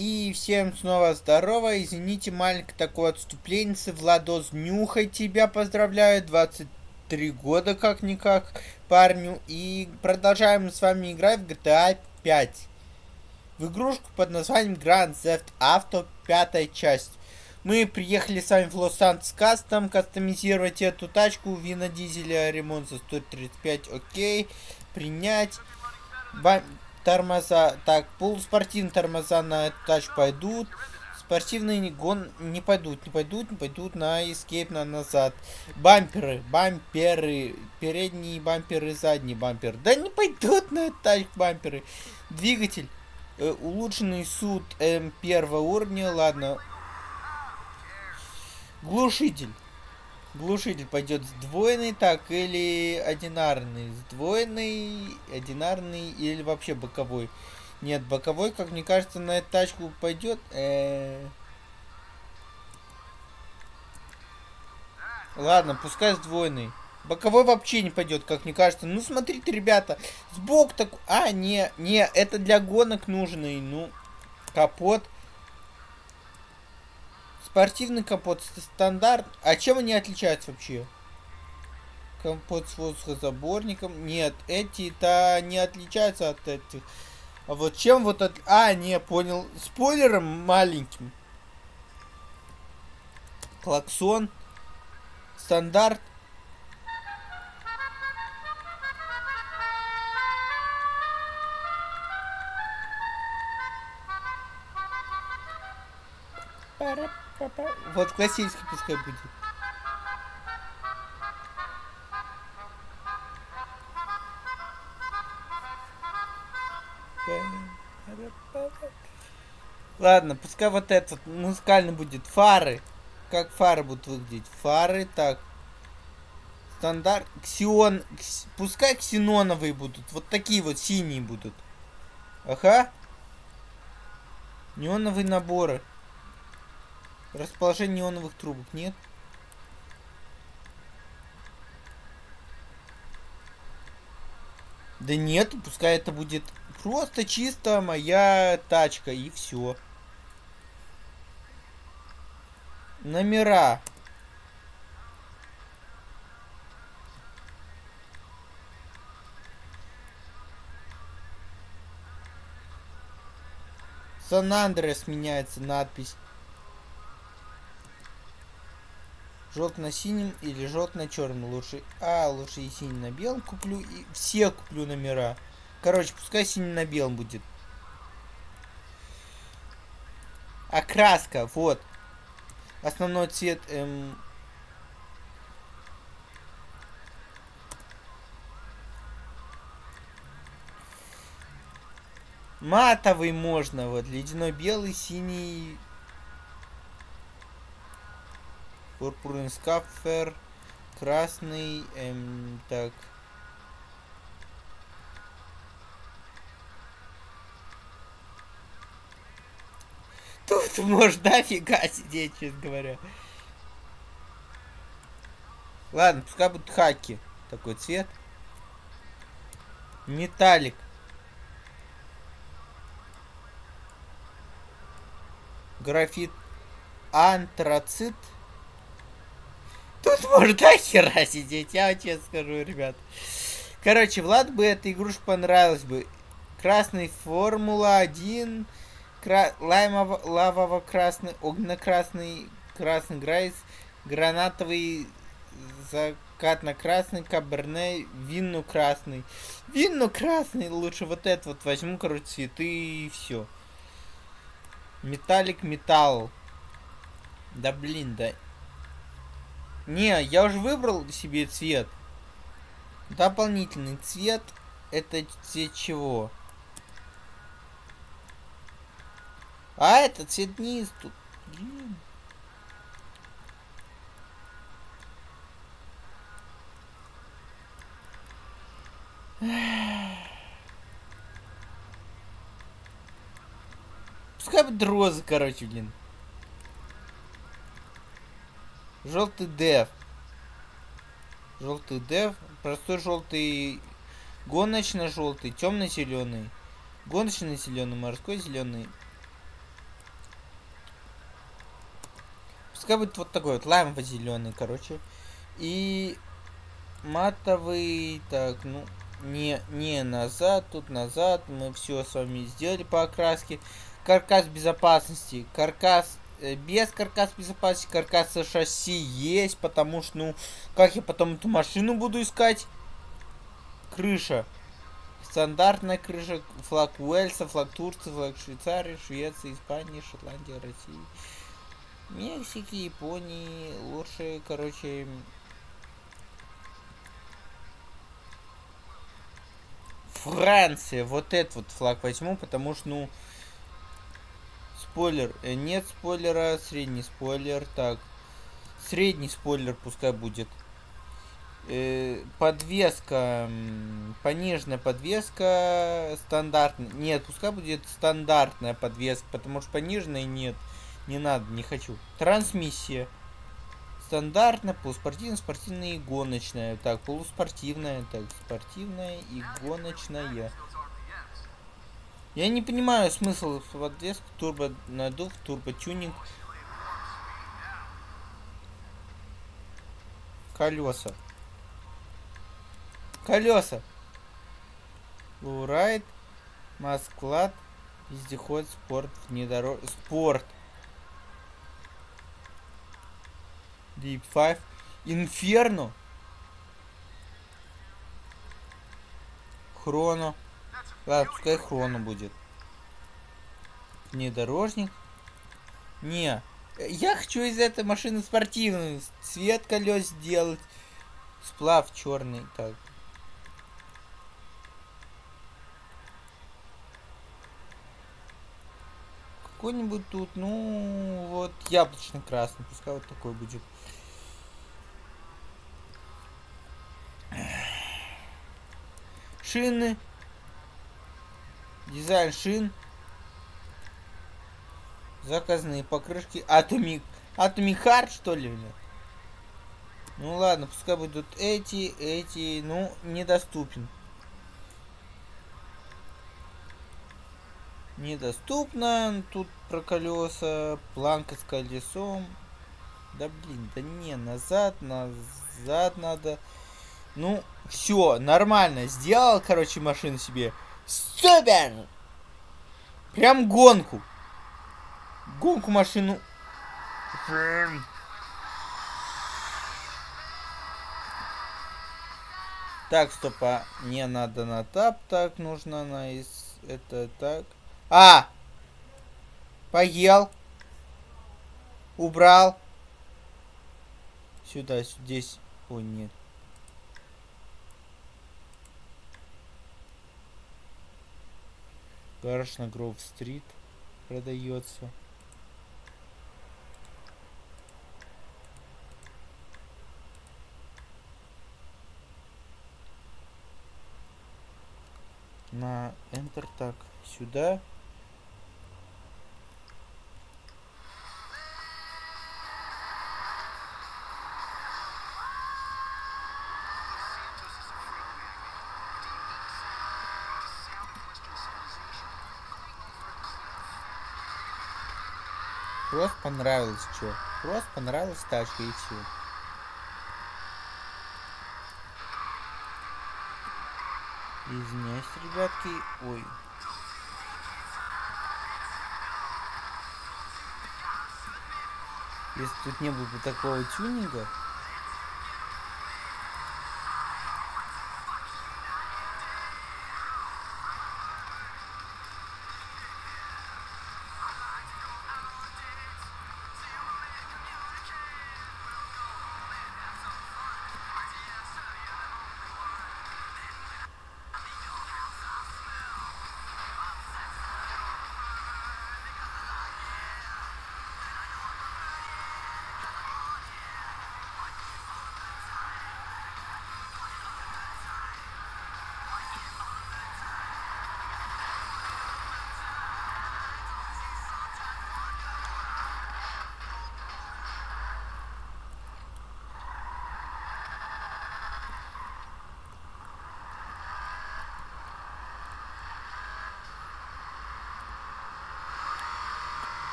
И всем снова здорово. Извините, маленькое такое отступление. Владос, нюхай тебя, поздравляю. 23 года как-никак парню. И продолжаем с вами играть в GTA 5. В игрушку под названием Grand Theft Auto, пятая часть. Мы приехали с вами в Лос-Сантос Кастом кастомизировать эту тачку. Вина дизеля, ремонт за 135, окей. Принять. Бам тормоза. Так, полуспортивные тормоза на тачку пойдут. Спортивные гон не пойдут, не пойдут, не пойдут на эскейп, на назад. Бамперы, бамперы, передние бамперы, задний бампер. Да не пойдут на тачку бамперы. Двигатель. Э, улучшенный суд М первого уровня, ладно. Глушитель. Глушитель пойдет сдвоенный, так, или одинарный. Сдвоенный, одинарный или вообще боковой. Нет, боковой, как мне кажется, на эту тачку пойдет. Э -э Ладно, пускай сдвоенный. Боковой вообще не пойдет, как мне кажется. Ну, смотрите, ребята, сбоку так... А, не, не, это для гонок нужный. Ну, капот. Спортивный капот стандарт. А чем они отличаются вообще? Капот с воздухозаборником. Нет, эти-то не отличаются от этих. А вот чем вот от... А, не, понял. Спойлером маленьким. Клаксон. Стандарт. Вот классический пускай будет. Ладно, пускай вот этот музыкальный будет. Фары. Как фары будут выглядеть? Фары, так. Стандарт. Ксион. Кс... Пускай ксеноновые будут. Вот такие вот синие будут. Ага. Неоновые наборы. Расположение неоновых трубок нет. Да нет, пускай это будет просто чисто моя тачка и все. Номера. Сан-Андрес меняется надпись. Желтый на синим или черном лучше. А, лучше и синий на белом куплю. И все куплю номера. Короче, пускай синий на белом будет. Окраска, вот. Основной цвет... Эм... Матовый можно, вот. Ледяной белый, синий, Пурпурный скафер. Красный. Эм, так. Тут можно дофига сидеть, честно говоря. Ладно, пускай будут хаки. Такой цвет. Металлик. Графит. Антрацит. Тут можно хера сидеть, я честно скажу, ребят. Короче, Влад бы эта игрушка понравилась бы. Красный Формула-1, кра... лавово-красный, огненно-красный, красный Грайс, гранатовый, закатно-красный, каберне, винно-красный. Винно-красный, лучше вот это вот возьму, короче, цветы и все. Металлик, металл. Да блин, да не, я уже выбрал себе цвет. Дополнительный цвет. Это цвет чего? А, это цвет низ тут. Блин. Пускай будет розы, короче, блин. Желтый деф. Желтый деф. Простой желтый. Гоночно-желтый. Темно-зеленый. Гоночно-зеленый. Морской зеленый. Пускай будет вот такой вот. Лаймово-зеленый, короче. И матовый. Так, ну, не, не назад, тут назад. Мы все с вами сделали по окраске. Каркас безопасности. Каркас без каркас безопасности, каркас шасси есть, потому что, ну, как я потом эту машину буду искать? Крыша. Стандартная крыша, флаг Уэльса, флаг Турции, флаг Швейцарии, Швеции, Испании, Шотландии, России. Мексики, Японии, лучше, короче... Франция, вот этот вот флаг возьму, потому что, ну, спойлер, э, нет спойлера, средний спойлер, так, средний спойлер пускай будет. Э, подвеска, пониженная подвеска, стандартная, нет, пускай будет стандартная подвеска, потому что пониженной нет. Не надо, не хочу. Трансмиссия. Стандартная, полуспортивная, спортивная и гоночная. Так, полуспортивная, так, спортивная и гоночная. Я не понимаю смысл подвески, турбо надув, турбо тюнинг. Колеса. Колеса. Лурайт, Масклад, вездеход, спорт, внедорож... Спорт. Deep Five. Инферно. Хроно. Ладно, пускай Хроно будет. Внедорожник. Не. Я хочу из этой машины спортивную. Цвет колес сделать. Сплав черный. Так. Какой-нибудь тут, ну, вот яблочно-красный. Пускай вот такой будет. Шины. Дизайн шин. Заказные покрышки. Атомик. Атомик Хард, что ли, блин? Ну ладно, пускай будут эти, эти, ну, недоступен. Недоступно. Тут про колеса. Планка с колесом. Да блин, да не, назад, назад надо. Ну, все, нормально. Сделал, короче, машину себе. Супер! Прям гонку. Гонку машину. Так, стоп, а не надо на тап, так нужно на из это так. А! Поел. Убрал. Сюда, здесь. О, нет. Гараж на Гроув-стрит продается. На Enter так сюда. Просто понравилось что? Просто понравилась тачка и все. Извиняюсь, ребятки. Ой. Если тут не было бы такого тюнинга,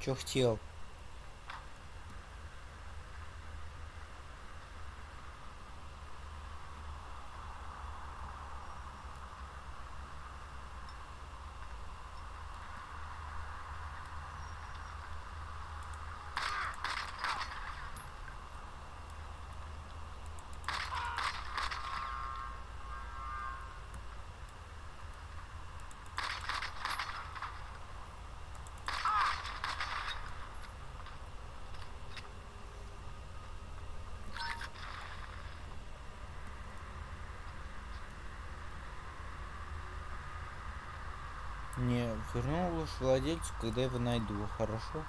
Чё хотел? Не, верну лишь владельцу, когда его найду, хорошо?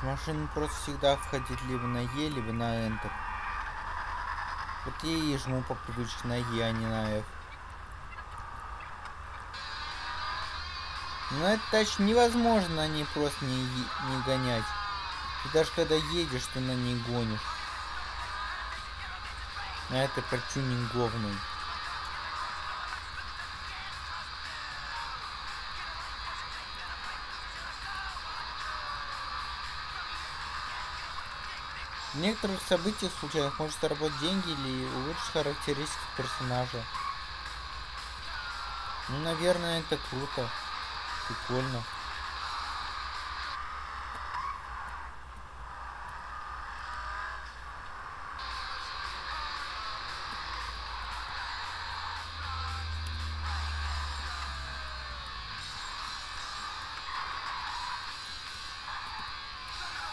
В машину просто всегда входить либо на Е, либо на Enter. Вот я и жму по привычке на Е, а не на F. Но это тач невозможно на ней просто не, не гонять. Ты даже когда едешь, ты на ней гонишь. А это протюнинговный. В некоторых событиях случайных может заработать деньги или улучшить характеристики персонажа. Ну, наверное, это круто. Прикольно.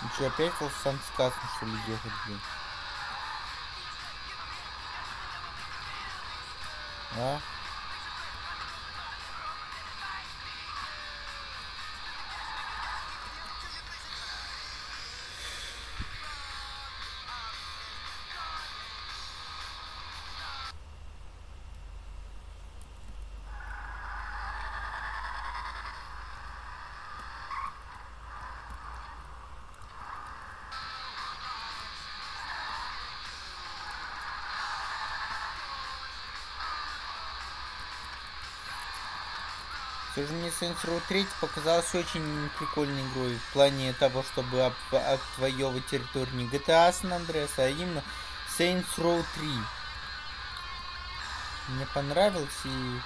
Ну что, опять сам сказано, что ли, ехать, блин? А? Все же мне Saints Row 3 показалась очень прикольной игрой в плане того, чтобы отвоевывать территорию не GTA San Andreas, а именно Saints Row 3. Мне понравился и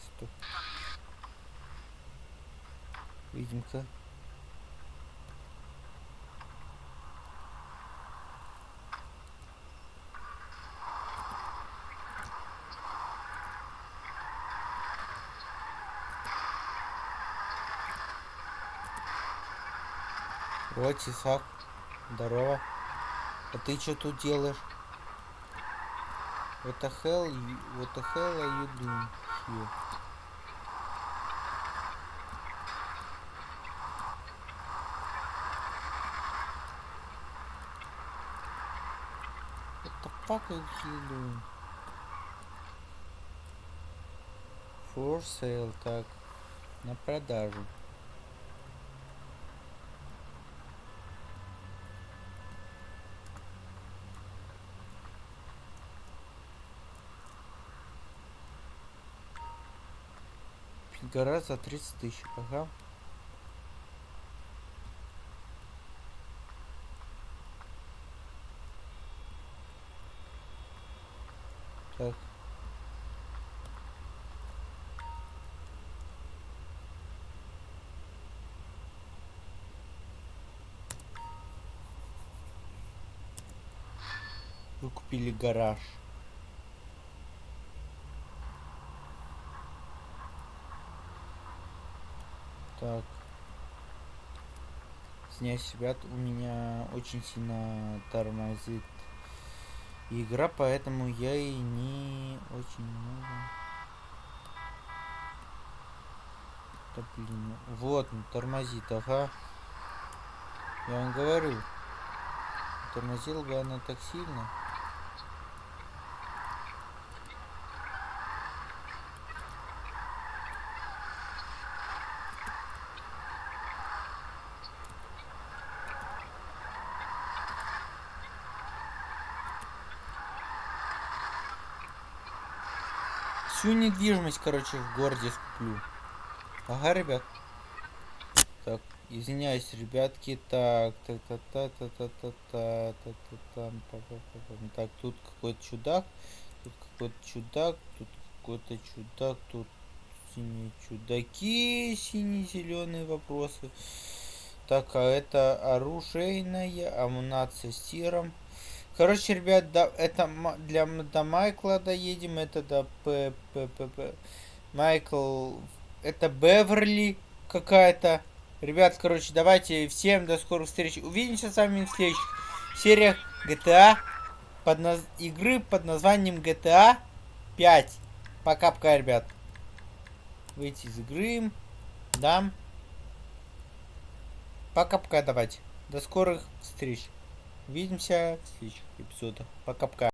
стоп. Видимка. Вот, Исаак. Здорово. А ты что тут делаешь? What the hell, what the hell are you doing fuck are you doing? For sale, так, на продажу. Гора за 30 тысяч. Ага. Так. Вы купили гараж. Извиняюсь, ребят, у меня очень сильно тормозит игра, поэтому я и не очень много... Да блин, вот, ну, тормозит, ага. Я вам говорю, тормозила бы она так сильно. Всю недвижимость, короче, в городе скуплю. Ага, ребят. Так, извиняюсь, ребятки. Так, та та та та та та та та та там па па па па Так, тут какой-то чудак. Тут какой-то чудак. Тут какой-то чудак. Тут синие чудаки. Сине-зеленые вопросы. Так, а это оружейная амунация с тиром. Короче, ребят, да, это для до Майкла доедем, это до П, П, П, П. Майкл, это Беверли какая-то. Ребят, короче, давайте всем до скорых встреч. Увидимся с вами в следующих сериях GTA под наз... игры под названием GTA 5. Пока-пока, ребят. Выйти из игры. Да. Пока-пока, давайте. До скорых встреч. Увидимся в следующих эпизодах. Пока-пока.